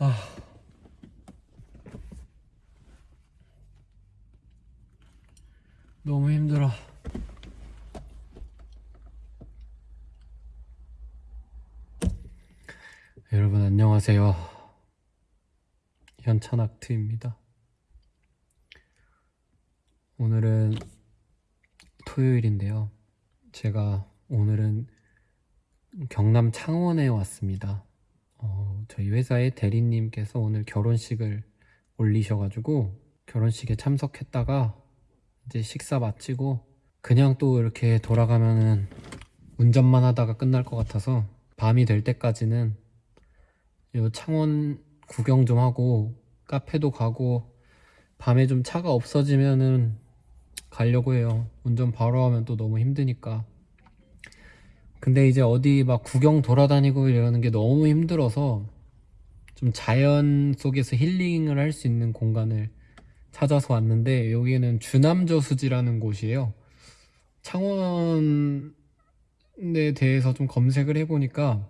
아. 너무 힘들어. 여러분 안녕하세요. 현찬학트입니다. 오늘은 토요일인데요. 제가 오늘은 경남 창원에 왔습니다. 어, 저희 회사의 대리님께서 오늘 결혼식을 올리셔가지고 결혼식에 참석했다가 이제 식사 마치고 그냥 또 이렇게 돌아가면은 운전만 하다가 끝날 것 같아서 밤이 될 때까지는 요 창원 구경 좀 하고 카페도 가고 밤에 좀 차가 없어지면은 가려고 해요. 운전 바로 하면 또 너무 힘드니까. 근데 이제 어디 막 구경 돌아다니고 이러는 게 너무 힘들어서 좀 자연 속에서 힐링을 할 수 있는 공간을 찾아서 왔는데 여기는 주남저수지라는 곳이에요. 창원에 대해서 좀 검색을 해보니까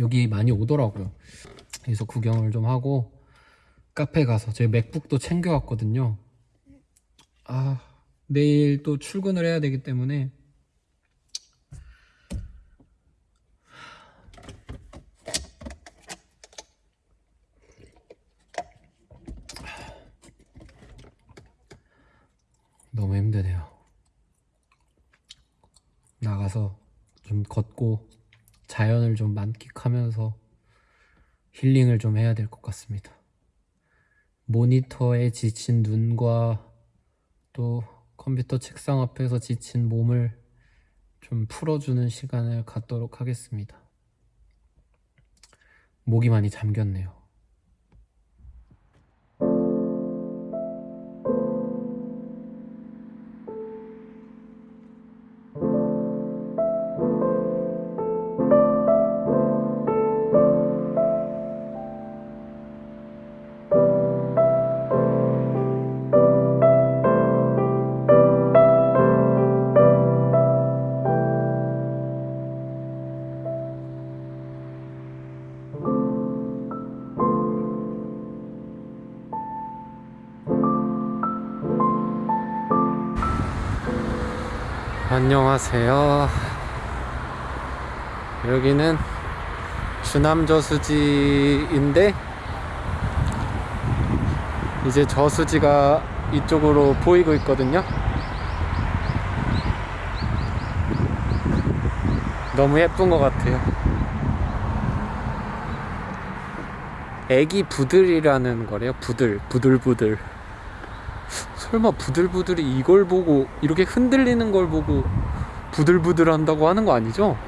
여기 많이 오더라고요. 그래서 구경을 좀 하고 카페 가서 제 맥북도 챙겨왔거든요. 아 내일 또 출근을 해야 되기 때문에 너무 힘드네요. 나가서 좀 걷고 자연을 좀 만끽하면서 힐링을 좀 해야 될 것 같습니다. 모니터에 지친 눈과 또 컴퓨터 책상 앞에서 지친 몸을 좀 풀어주는 시간을 갖도록 하겠습니다. 목이 많이 잠겼네요. 안녕하세요. 여기는 주남 저수지인데 이제 저수지가 이쪽으로 보이고 있거든요. 너무 예쁜 것 같아요. 애기 부들이라는 거래요. 부들, 부들부들. 설마 부들부들이 이걸 보고 이렇게 흔들리는 걸 보고 부들부들 한다고 하는 거 아니죠?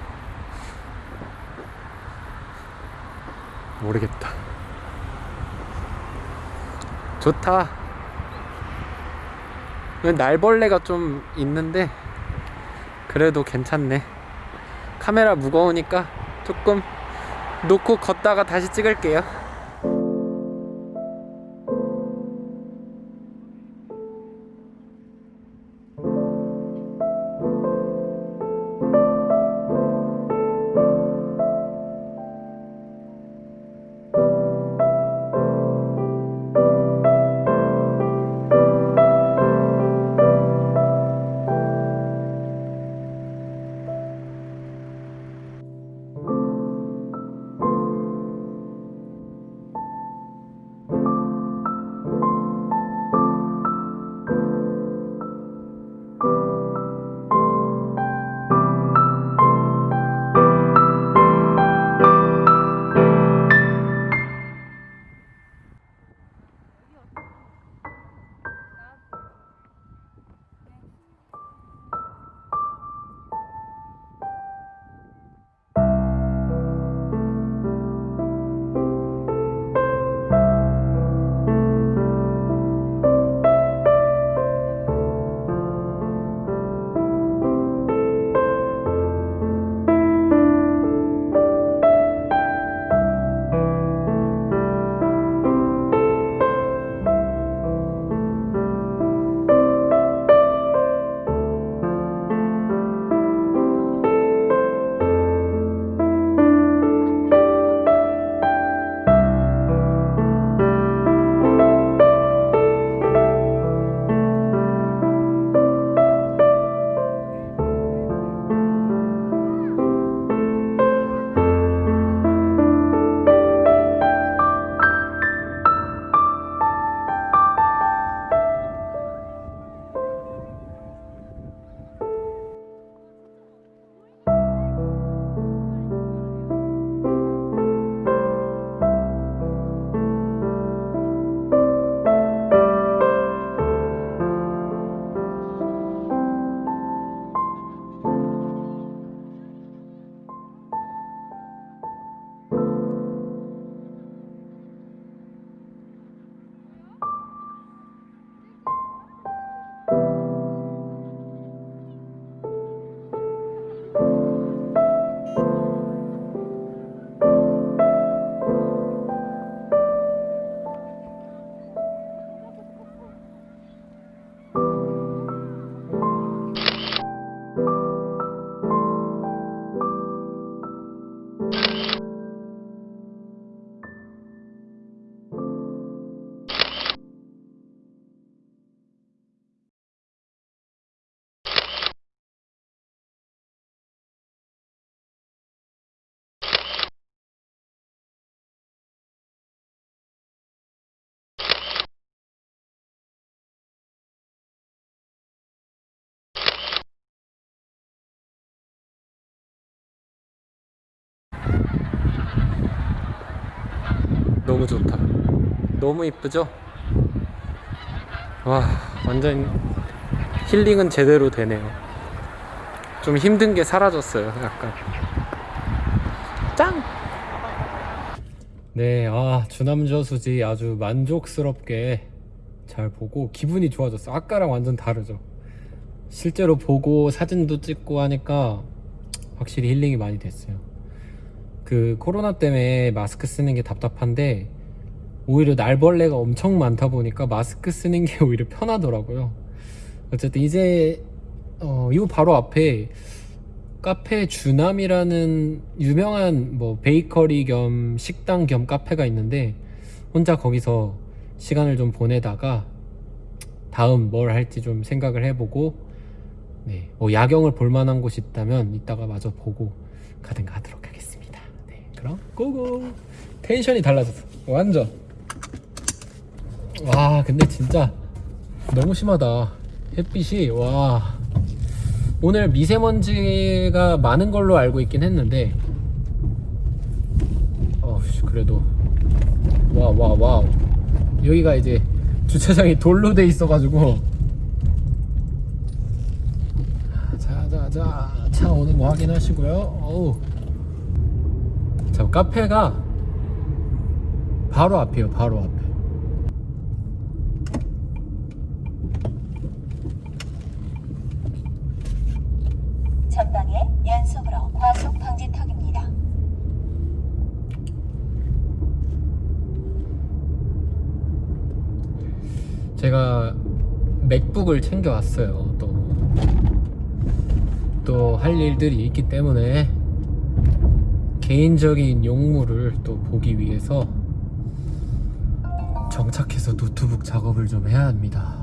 모르겠다. 좋다. 날벌레가 좀 있는데 그래도 괜찮네. 카메라 무거우니까 조금 놓고 걷다가 다시 찍을게요. 너무 좋다. 너무 이쁘죠? 와, 완전 힐링은 제대로 되네요. 좀 힘든 게 사라졌어요, 약간. 짱! 네, 아, 주남저수지 아주 만족스럽게 잘 보고 기분이 좋아졌어. 아까랑 완전 다르죠. 실제로 보고 사진도 찍고 하니까 확실히 힐링이 많이 됐어요. 그 코로나 때문에 마스크 쓰는 게 답답한데 오히려 날벌레가 엄청 많다 보니까 마스크 쓰는 게 오히려 편하더라고요. 어쨌든 이제 어, 이 바로 앞에 카페 주남이라는 유명한 뭐 베이커리 겸 식당 겸 카페가 있는데 혼자 거기서 시간을 좀 보내다가 다음 뭘 할지 좀 생각을 해보고 네, 뭐 야경을 볼 만한 곳이 있다면 이따가 마저 보고 가든가 하도록. 네, 그럼 go go. 텐션이 달라졌어. 완전. 와, 근데 진짜 너무 심하다. 햇빛이 와. 오늘 미세먼지가 많은 걸로 알고 있긴 했는데 어, 그래도 와, 와, wow. 여기가 이제 주차장이 돌로 돼 있어 가지고 자자자 차 오는 거 확인하시고요 어우 자 카페가 바로 앞이에요 바로 앞에. 전방에 연속으로 과속 방지턱입니다. 제가 맥북을 챙겨왔어요. 또 또 할 일들이 있기 때문에 개인적인 용무를 또 보기 위해서 정차해서 노트북 작업을 좀 해야 합니다.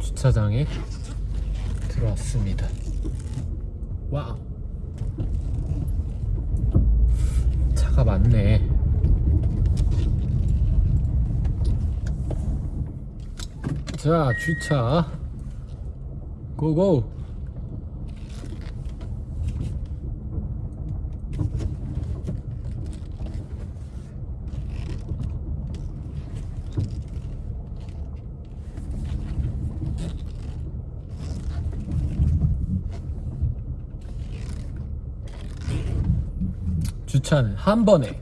주차장에 들어왔습니다. wow. 차가 많네. 자 주차. 고고 주차는 한 번에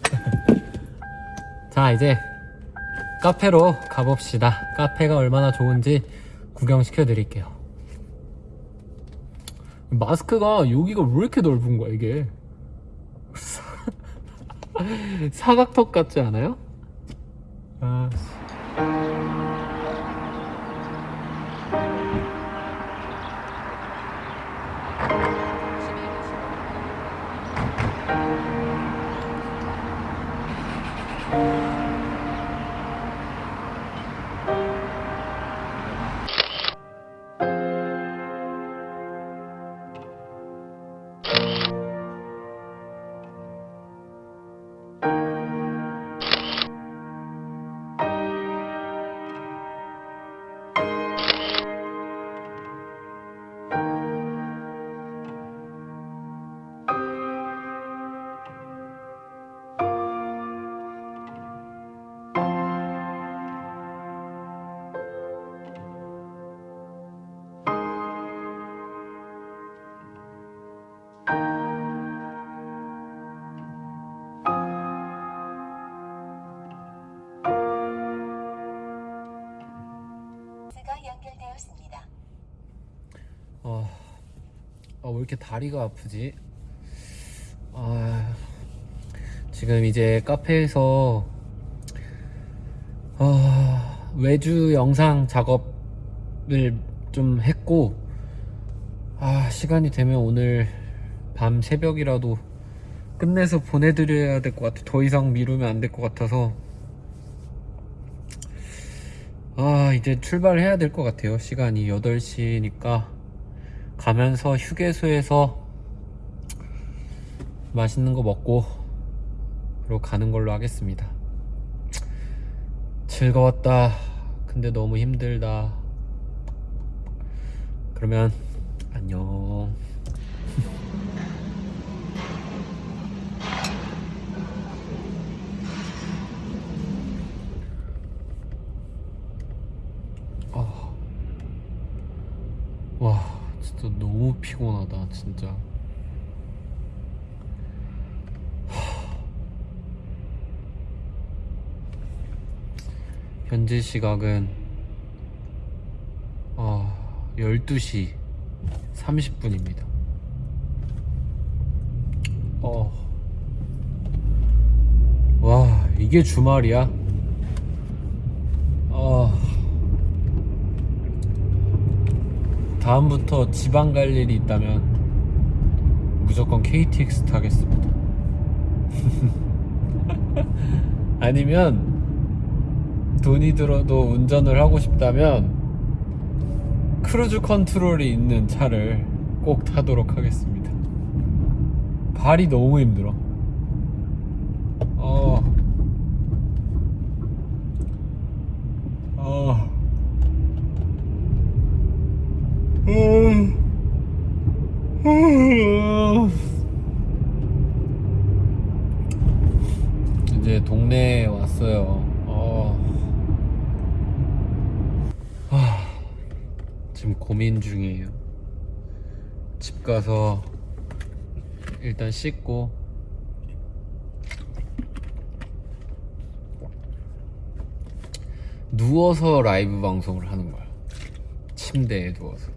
자 이제 카페로 가봅시다. 카페가 얼마나 좋은지 구경시켜 드릴게요. 마스크가 여기가 왜 이렇게 넓은 거야, 이게? 사각턱 같지 않아요? 아. 아, 왜 이렇게 다리가 아프지? 아, 지금 이제 카페에서 아, 외주 영상 작업을 좀 했고, 아, 시간이 되면 오늘 밤 새벽이라도 끝내서 보내드려야 될 것 같아. 더 이상 미루면 안 될 것 같아서. 아, 이제 출발해야 될 것 같아요. 시간이 8시니까. 가면서 휴게소에서 맛있는 거 먹고, 그리고 가는 걸로 하겠습니다. 즐거웠다. 근데 너무 힘들다. 그러면, 안녕. 피곤하다 진짜 현재 시각은 아 12시 30분입니다 어. 와 이게 주말이야? 어. 다음부터 지방 갈 일이 있다면 무조건 KTX 타겠습니다. 아니면 돈이 들어도 운전을 하고 싶다면 cruise control이 있는 차를 꼭 타도록 하겠습니다. 발이 너무 힘들어. 어. 어. 이제 동네에 왔어요. 어. 하, 지금 고민 중이에요. 집 가서 일단 씻고 누워서 라이브 방송을 하는 거야. 침대에 누워서.